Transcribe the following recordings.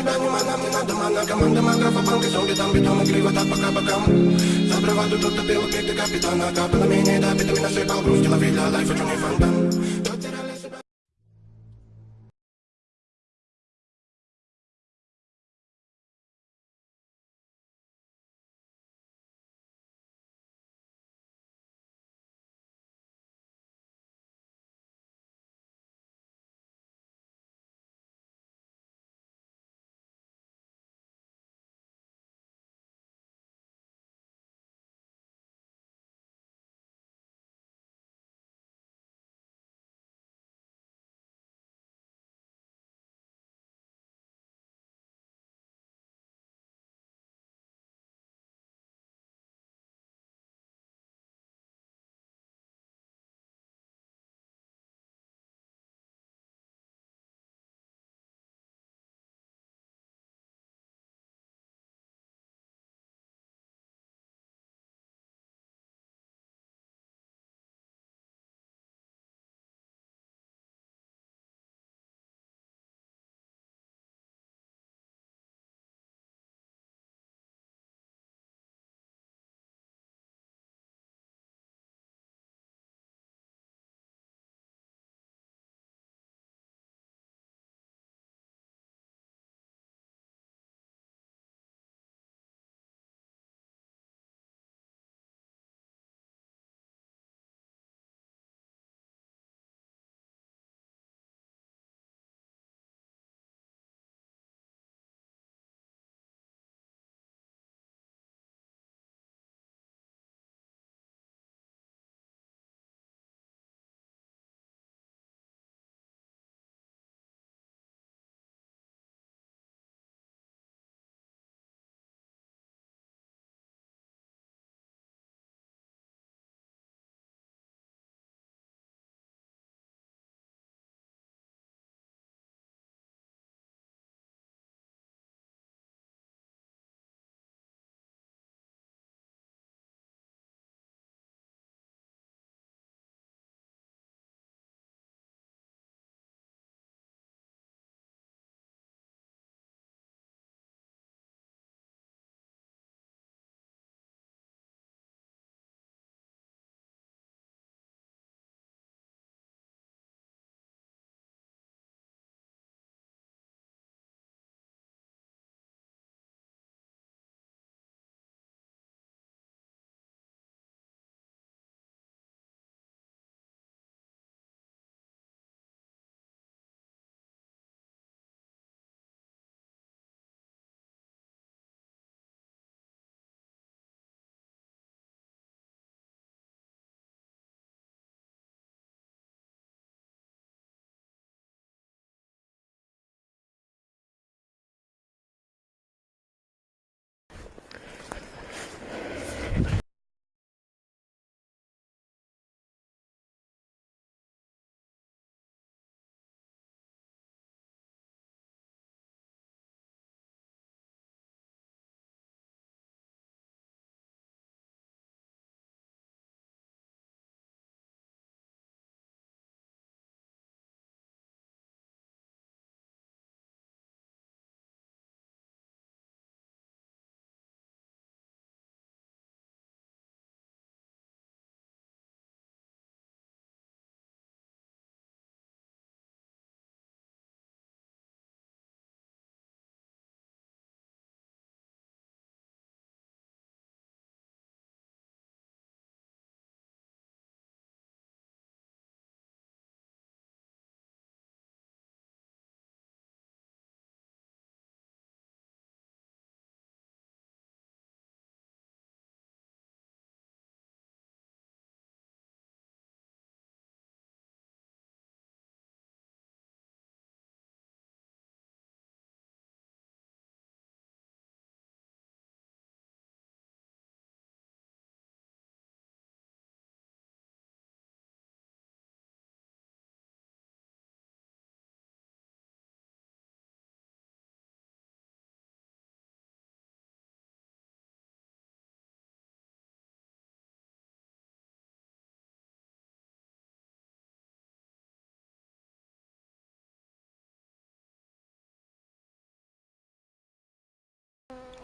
себя внимай, нам не надо мана Команда маграфа, банки, зомби, там бетон, игриво так пока бокам За браваду тут топил, пик ты капитана Капало менее, да, битами насыпал грусть Лови для лайфа, чё не фонтан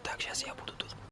Вот так сейчас я буду тут.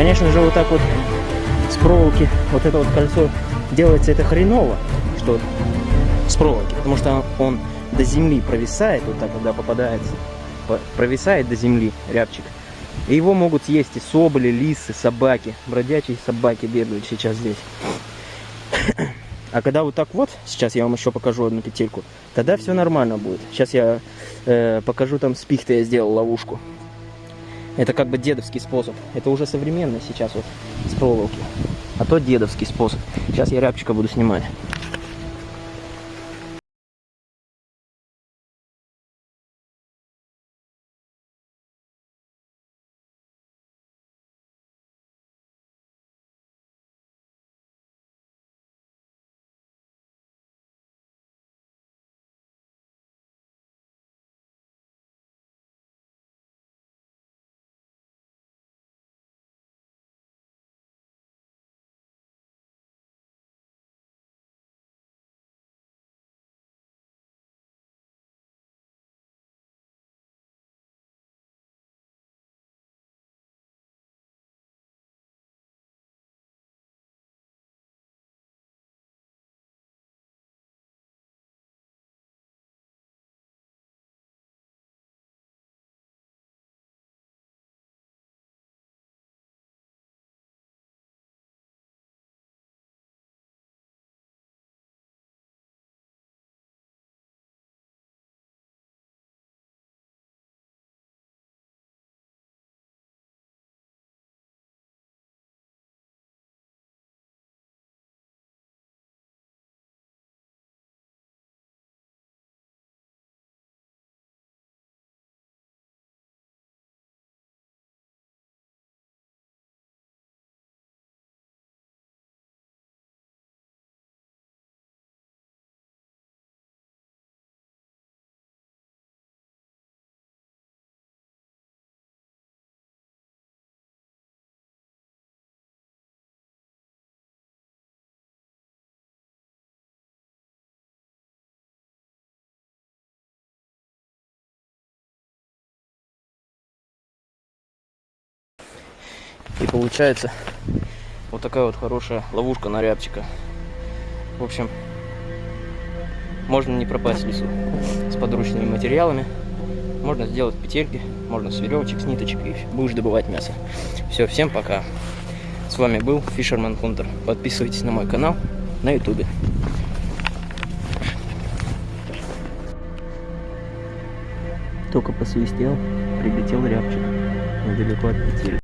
Конечно же, вот так вот с проволоки вот это вот кольцо делается это хреново, что с проволоки, потому что он до земли провисает, вот так, когда попадает по- провисает до земли рябчик. И его могут съесть и соболи, лисы, собаки. Бродячие собаки бегают сейчас здесь. А когда вот так вот, сейчас я вам еще покажу одну петельку, тогда все нормально будет. Сейчас я э, покажу там с пихты я сделал ловушку. Это как бы дедовский способ. Это уже современный сейчас вот с проволоки. А то дедовский способ. Сейчас я рябчика буду снимать. И получается вот такая вот хорошая ловушка на рябчика. В общем, можно не пропасть в лесу с подручными материалами. Можно сделать петельки, можно с веревочек, с ниточек и будешь добывать мясо. Все, всем пока. С вами был Fisherman Hunter. Подписывайтесь на мой канал на ютубе. Только посвистел, прилетел рябчик недалеко от петель.